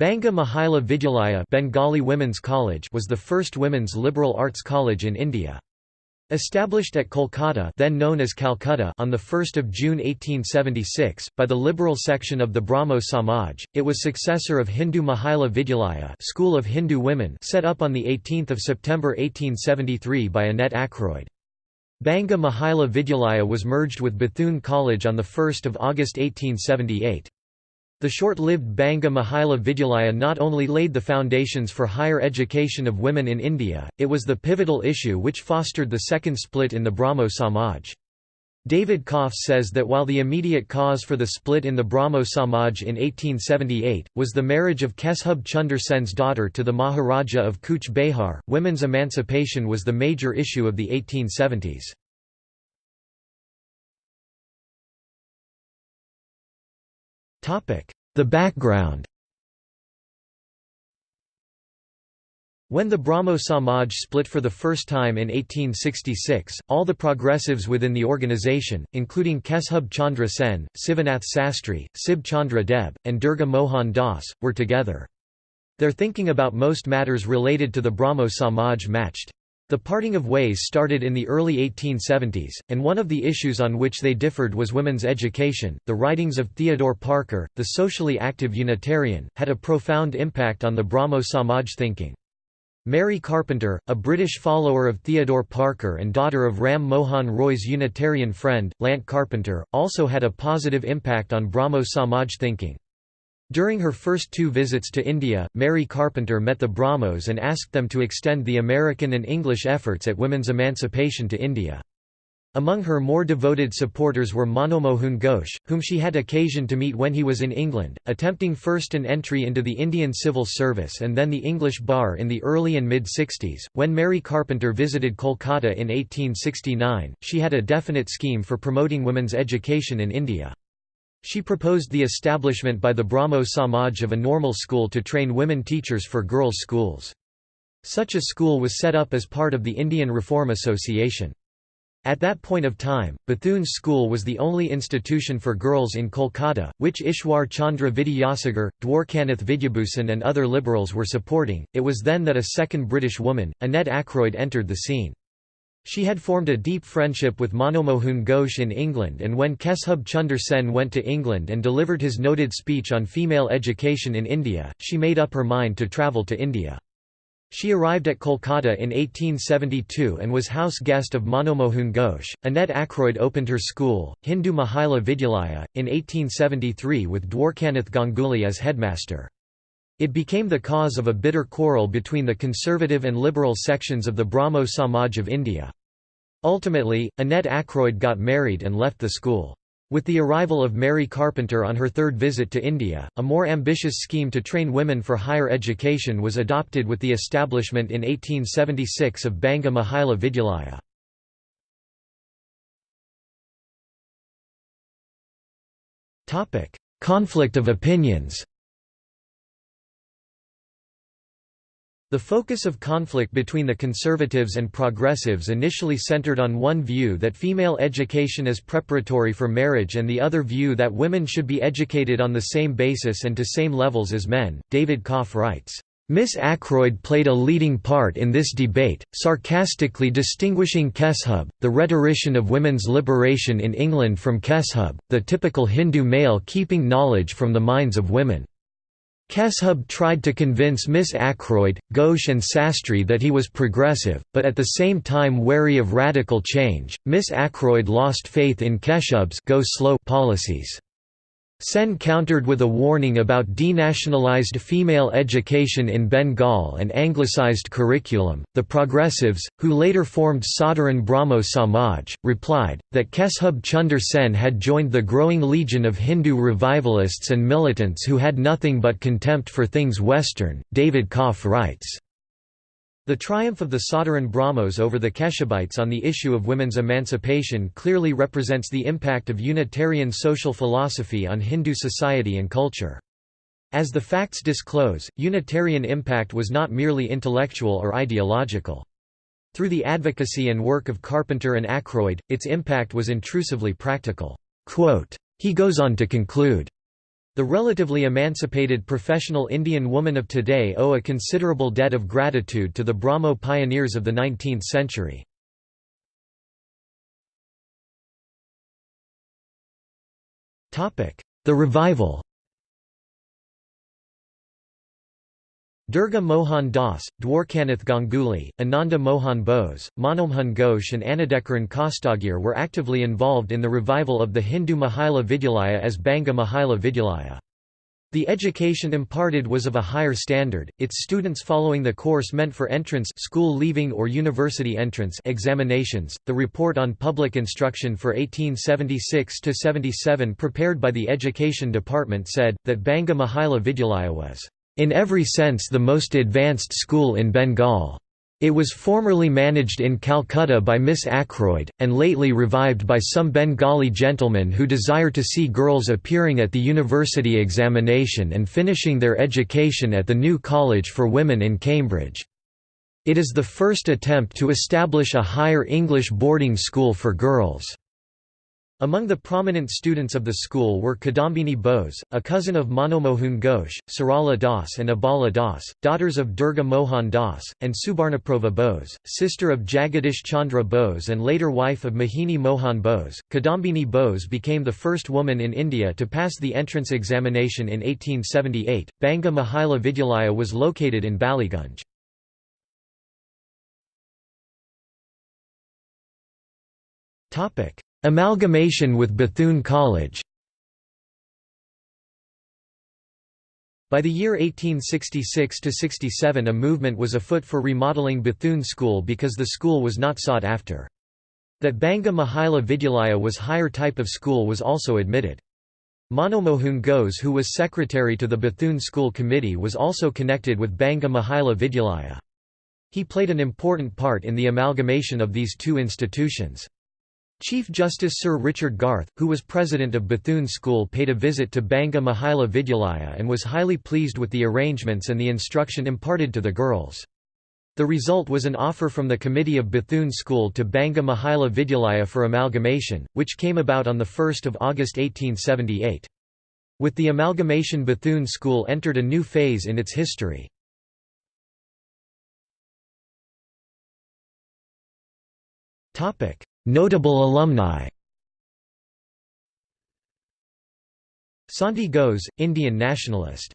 Banga Mahila Vidyalaya Bengali Women's College was the first women's liberal arts college in India. Established at Kolkata then known as Calcutta on 1 June 1876, by the liberal section of the Brahmo Samaj, it was successor of Hindu Mahila Vidyalaya School of Hindu Women set up on 18 September 1873 by Annette Akroyd. Banga Mahila Vidyalaya was merged with Bethune College on 1 August 1878. The short-lived Banga Mahila Vidyalaya not only laid the foundations for higher education of women in India, it was the pivotal issue which fostered the second split in the Brahmo Samaj. David Kopf says that while the immediate cause for the split in the Brahmo Samaj in 1878, was the marriage of Keshub Chunder Sen's daughter to the Maharaja of Cooch Behar, women's emancipation was the major issue of the 1870s. The background When the Brahmo Samaj split for the first time in 1866, all the progressives within the organization, including Keshub Chandra Sen, Sivanath Sastri, Sib Chandra Deb, and Durga Mohan Das, were together. Their thinking about most matters related to the Brahmo Samaj matched. The parting of ways started in the early 1870s, and one of the issues on which they differed was women's education. The writings of Theodore Parker, the socially active Unitarian, had a profound impact on the Brahmo Samaj thinking. Mary Carpenter, a British follower of Theodore Parker and daughter of Ram Mohan Roy's Unitarian friend, Lant Carpenter, also had a positive impact on Brahmo Samaj thinking. During her first two visits to India, Mary Carpenter met the Brahmos and asked them to extend the American and English efforts at women's emancipation to India. Among her more devoted supporters were Manomohun Ghosh, whom she had occasion to meet when he was in England, attempting first an entry into the Indian civil service and then the English bar in the early and mid-60s. When Mary Carpenter visited Kolkata in 1869, she had a definite scheme for promoting women's education in India. She proposed the establishment by the Brahmo Samaj of a normal school to train women teachers for girls' schools. Such a school was set up as part of the Indian Reform Association. At that point of time, Bethune's school was the only institution for girls in Kolkata, which Ishwar Chandra Vidyasagar, Dwarkanath Vidyabhusan and other liberals were supporting. It was then that a second British woman, Annette Akroyd entered the scene. She had formed a deep friendship with Manomohun Ghosh in England and when Keshub Chunder Sen went to England and delivered his noted speech on female education in India, she made up her mind to travel to India. She arrived at Kolkata in 1872 and was house guest of Manomohun Ghosh. Annette Akroyd opened her school, Hindu Mahila Vidyalaya, in 1873 with Dwarkanath Ganguly as headmaster. It became the cause of a bitter quarrel between the conservative and liberal sections of the Brahmo Samaj of India. Ultimately, Annette Akroyd got married and left the school. With the arrival of Mary Carpenter on her third visit to India, a more ambitious scheme to train women for higher education was adopted with the establishment in 1876 of Banga Mahila Vidyalaya. Conflict of opinions The focus of conflict between the conservatives and progressives initially centered on one view that female education is preparatory for marriage and the other view that women should be educated on the same basis and to same levels as men. David Kopf writes, Miss Akroyd played a leading part in this debate, sarcastically distinguishing Keshub, the rhetorician of women's liberation in England from Keshub, the typical Hindu male keeping knowledge from the minds of women. Keshub tried to convince Miss Akroyd, Ghosh and Sastry that he was progressive, but at the same time wary of radical change. Miss Akroyd lost faith in Keshub's go slow policies. Sen countered with a warning about denationalized female education in Bengal and anglicized curriculum. The progressives, who later formed Sadharan Brahmo Samaj, replied, that Keshub Chunder Sen had joined the growing legion of Hindu revivalists and militants who had nothing but contempt for things Western. David Kopf writes. The triumph of the Sadharan Brahmos over the Keshubites on the issue of women's emancipation clearly represents the impact of Unitarian social philosophy on Hindu society and culture. As the facts disclose, Unitarian impact was not merely intellectual or ideological. Through the advocacy and work of Carpenter and Akroyd, its impact was intrusively practical. Quote, he goes on to conclude, The relatively emancipated professional Indian woman of today owe a considerable debt of gratitude to the Brahmo pioneers of the 19th century. The revival Durga Mohan Das, Dwarkanath Ganguly, Ananda Mohan Bose, Manmohan Ghosh and Annada Charan Khastagir were actively involved in the revival of the Hindu Mahila Vidyalaya as Banga Mahila Vidyalaya. The education imparted was of a higher standard, its students following the course meant for entrance school leaving or university entrance examinations. The report on public instruction for 1876–77 prepared by the Education Department said, that Banga Mahila Vidyalaya was in every sense the most advanced school in Bengal. It was formerly managed in Calcutta by Miss Akroyd, and lately revived by some Bengali gentlemen who desire to see girls appearing at the university examination and finishing their education at the new College for Women in Cambridge. It is the first attempt to establish a higher English boarding school for girls. Among the prominent students of the school were Kadambini Bose, a cousin of Manmohan Ghosh, Sarala Das and Abala Das, daughters of Durga Mohan Das, and Subarnaprabha Bose, sister of Jagadish Chandra Bose and later wife of Mohini Mohan Bose. Kadambini Bose became the first woman in India to pass the entrance examination in 1878. Banga Mahila Vidyalaya was located in Ballygunge. Topic Amalgamation with Bethune College By the year 1866–67 a movement was afoot for remodeling Bethune School because the school was not sought after. That Banga Mahila Vidyalaya was higher type of school was also admitted. Manmohan Ghosh who was secretary to the Bethune School Committee was also connected with Banga Mahila Vidyalaya. He played an important part in the amalgamation of these two institutions. Chief Justice Sir Richard Garth, who was president of Bethune School paid a visit to Banga Mahila Vidyalaya and was highly pleased with the arrangements and the instruction imparted to the girls. The result was an offer from the committee of Bethune School to Banga Mahila Vidyalaya for amalgamation, which came about on 1 August 1878. With the amalgamation Bethune School entered a new phase in its history. Notable alumni. Santi Ghose, Indian nationalist